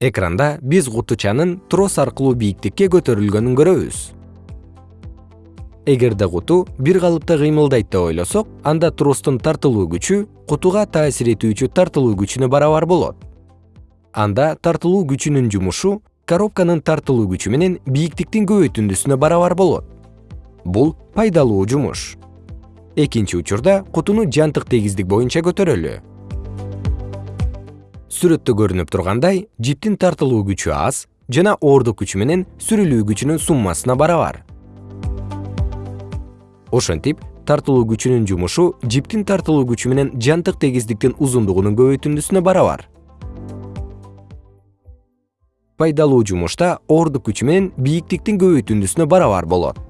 экранда биз кутучанын трос аркылуу бийиктикке көтөрүлгөнүн көрөбүз. Эгерде куту бир калыпта кыймылдайт деп ойлосок анда тростун тартылуу күчү кутуга таасир этүүчү тартылуу күчүнө барабар болот. Анда тартылуу күчүнүн жумушу коробканын тартылуу күчү менен бийиктиктин көбөйтүндүсүнө барабар болот. Бул пайдалуу жумуш. Экинчи учурда кутуну жантык тегиздик боюнча көтөрөлү сүрөттө көрүнүп тургандай жиптин тартылуу күчү аз жана оордук күчү менен сүрүлүү күчүнүн суммасына барабар. Ошентип тартылуу күчүнүн жумушу жиптин тартылуу күчү менен жантык тегиздиктин узундугунун көбөйтүндүсүнө барабар. Пайдалуу жумушта оордук күчү менен бийиктиктин көбөйтүндүсүнө барабар болот